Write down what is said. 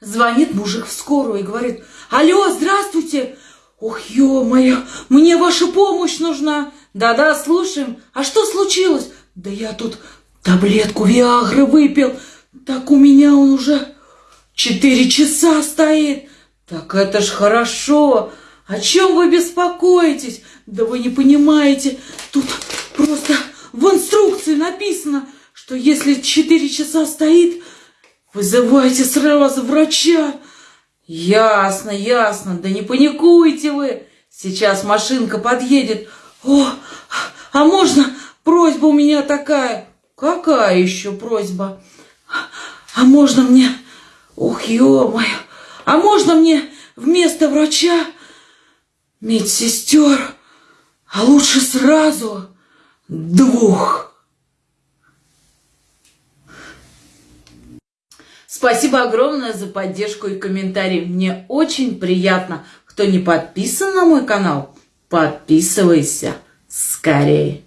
Звонит мужик в скорую и говорит, алло, здравствуйте. Ох, ё-моё, мне ваша помощь нужна. Да-да, слушаем. А что случилось? Да я тут таблетку Виагры выпил. Так у меня он уже четыре часа стоит. Так это ж хорошо. О чем вы беспокоитесь? Да вы не понимаете. Тут просто в инструкции написано, что если четыре часа стоит, вызывайте сразу врача. Ясно, ясно. Да не паникуйте вы. Сейчас машинка подъедет. О, а можно просьба у меня такая? Какая еще просьба? А можно мне... Ох, ё-моё! А можно мне вместо врача медсестер, а лучше сразу двух? Спасибо огромное за поддержку и комментарии. Мне очень приятно. Кто не подписан на мой канал, подписывайся скорее.